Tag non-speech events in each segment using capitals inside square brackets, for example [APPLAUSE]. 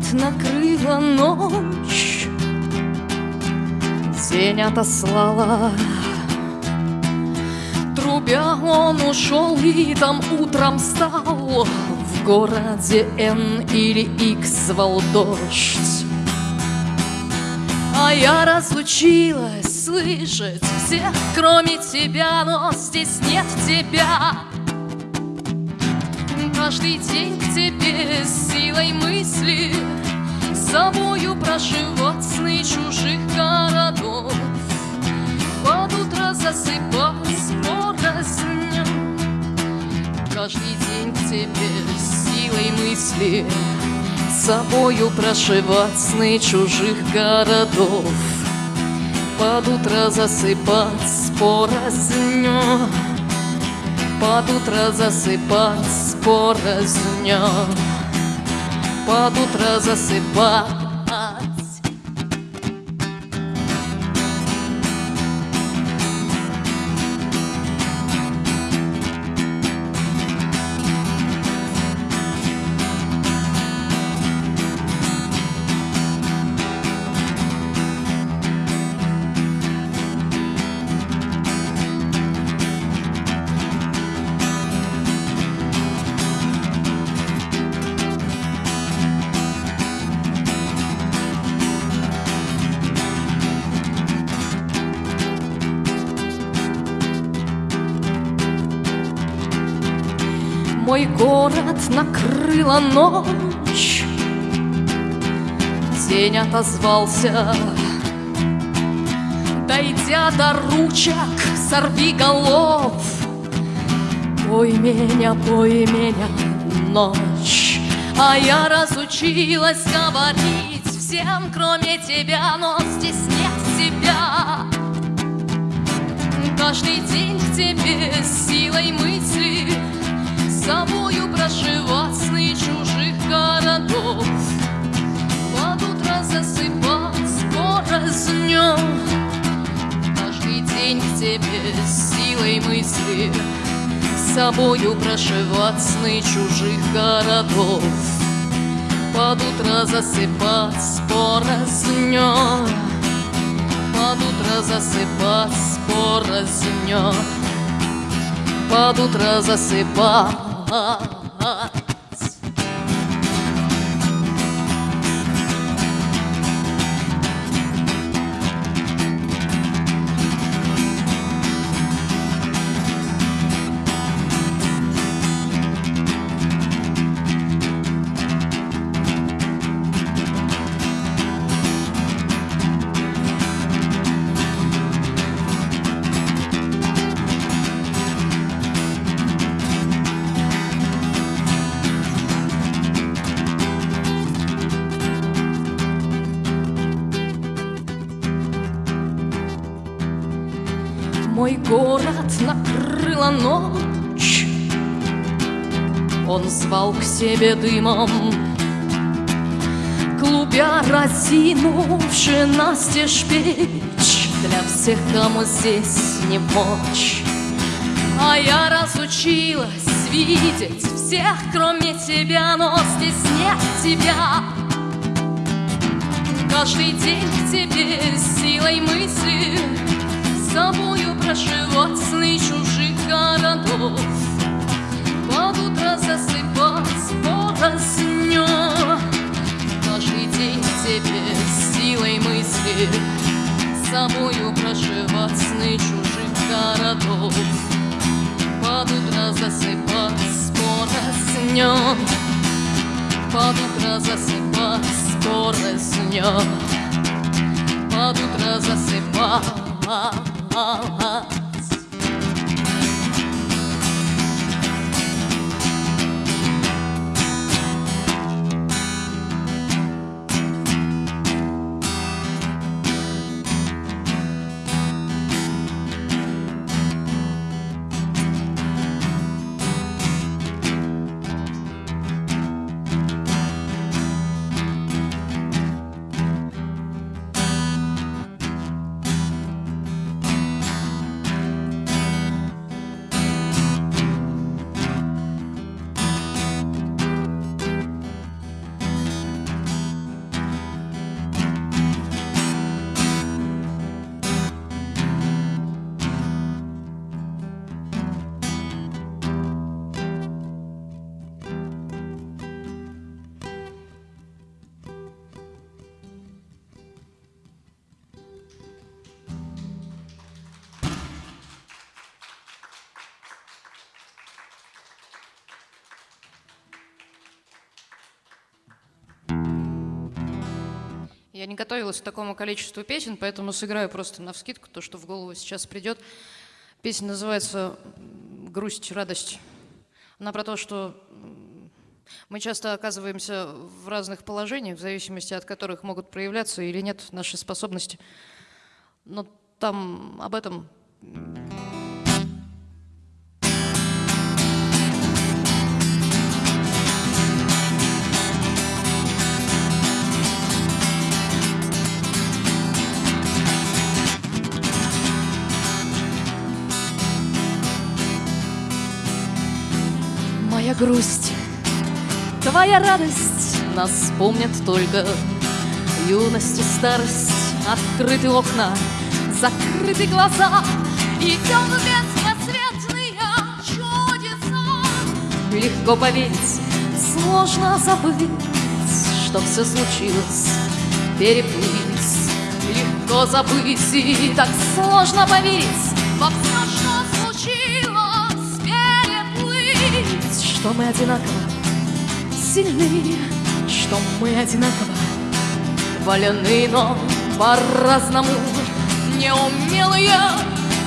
город накрыла ночь. День отослала. Трубя он ушел и там утром стал В городе Н или Х звал дождь. А я разучилась слышать всех, кроме тебя Но здесь нет тебя Каждый день к тебе силой мысли. Собою проживать сны чужих городов. Под утро засыпать порознь Каждый день к тебе силой мысли. Собою прошивать сны чужих городов. Под утро засыпать порознь под утро засыпать порознь Под утро засыпать Мой город накрыла ночь. День отозвался. Дойдя до ручек, сорви голов. Пой меня, пой меня, ночь. А я разучилась говорить всем, кроме тебя Но здесь нет тебя. Каждый день к тебе силой мысли собою прошивать сны чужих городов. Под утро засыпать порознем Каждый день к тебе силой мысли. Собою прошивать сны чужих городов. Под утро засыпать порознем Под утро засыпать порознем под утро засыпать Ah. [LAUGHS] ha Мой город накрыла ночь. Он звал к себе дымом Клубя разинувши настежь печь Для всех, кому здесь не мочь. А я разучилась видеть всех, кроме тебя Но здесь нет тебя. Каждый день к тебе силой мысли собою прошивать сны чужих городов. Под утро засыпать порозню Каждый день тебе силой мысли Собою прошивать сны чужих городов. Под утро засыпать порозню Под утро засыпать порозню Под утро засыпать ha ha. Я не готовилась к такому количеству песен, поэтому сыграю просто на вскидку то, что в голову сейчас придет. Песня называется «Грусть, радость». Она про то, что мы часто оказываемся в разных положениях, в зависимости от которых могут проявляться или нет наши способности. Но там об этом Моя грусть, твоя радость Нас помнят только. Юность и старость Открыты окна, закрыты глаза Идем беспросветные чудеса. Легко поверить, сложно забыть Что все случилось, переплыть. Легко забыть и так сложно поверить Во все, что Что мы одинаково сильны Что мы одинаково валены, но по-разному Неумелые,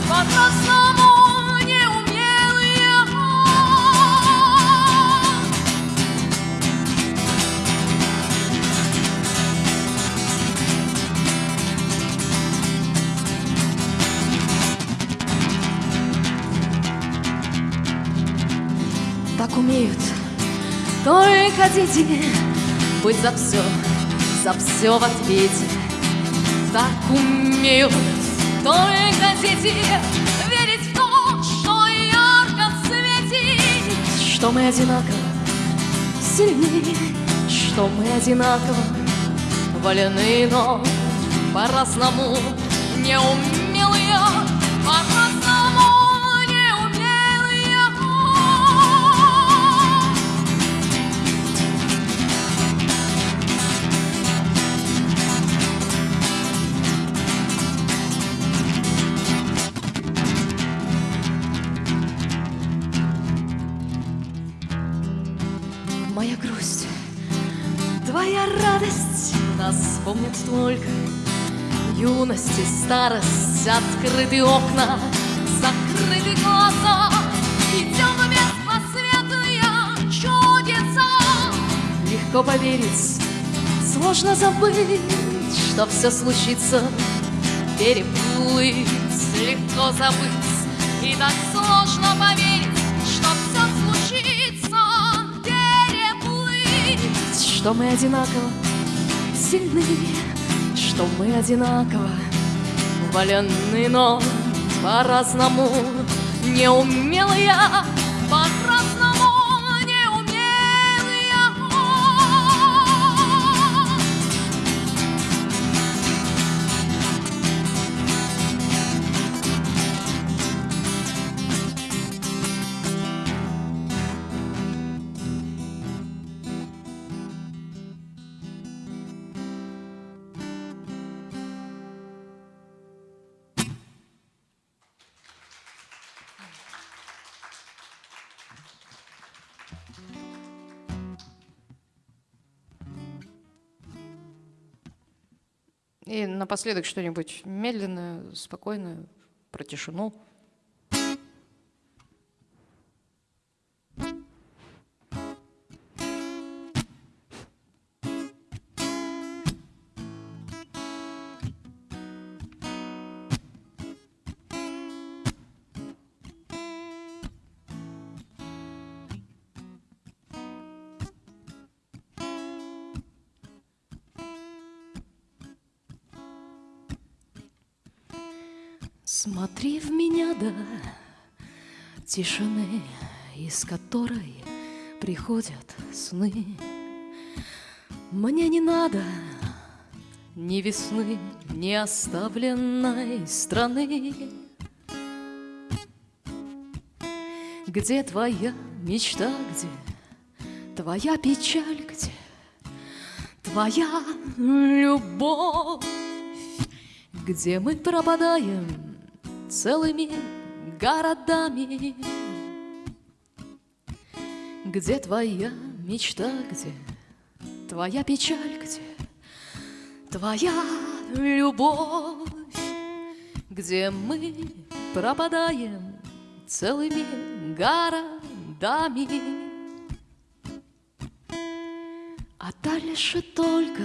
по-разному Так умеют только дети. Быть за все, за все в ответе. Так умеют только дети. Верить в то, что ярко светит Что мы одинаково сильны Что мы одинаково валены, но по-разному неумелые радость Нас помнит только юность и старость. Открыты окна, закрыты глаза Идем в беспросветные чудеса. Легко поверить, сложно забыть Что все случится, переплыть Легко забыть, и так сложно поверить Что мы одинаково. Сильны, что мы одинаково. Валены, но по-разному. Неумелые, по-разному И напоследок что-нибудь медленное, спокойное, про тишину. Смотри в меня, да, тишины, из которой приходят сны. Мне не надо ни весны, ни оставленной страны. Где твоя мечта, где твоя печаль, где твоя любовь, где мы пропадаем целыми городами. Где твоя мечта, где твоя печаль, где Твоя любовь, где мы пропадаем целыми городами. А дальше только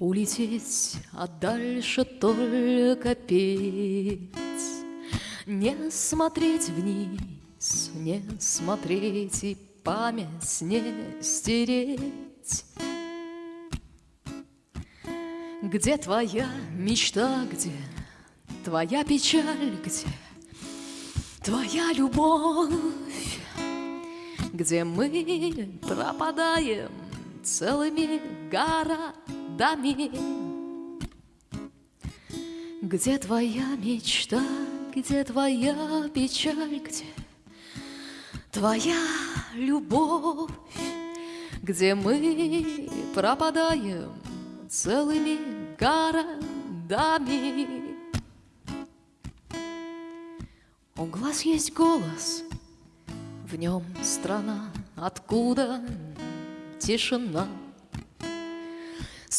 улететь, а дальше только петь. Не смотреть вниз, не смотреть и память не стереть. Где твоя мечта, где твоя печаль, где твоя любовь, где мы пропадаем целыми городами. Где твоя мечта, где твоя печаль, где твоя любовь, где мы пропадаем целыми городами. У глаз есть голос, в нем страна, откуда тишина.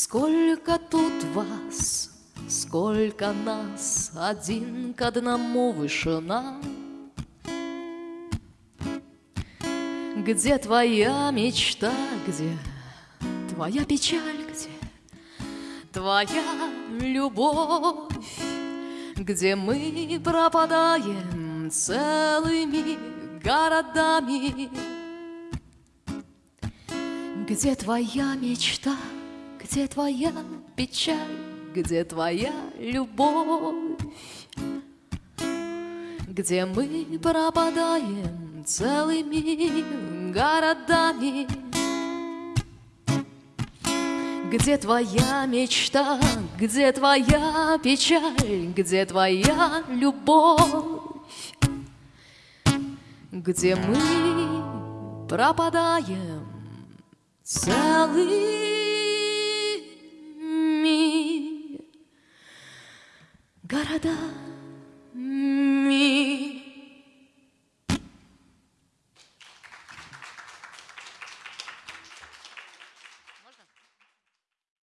Сколько тут вас, сколько нас, один к одному вышина. Где твоя мечта, где твоя печаль, где твоя любовь, где мы пропадаем целыми городами. Где твоя мечта, где твоя печаль, где твоя любовь, где мы пропадаем целыми городами. Где твоя мечта, где твоя печаль, где твоя любовь, где мы пропадаем целыми городами.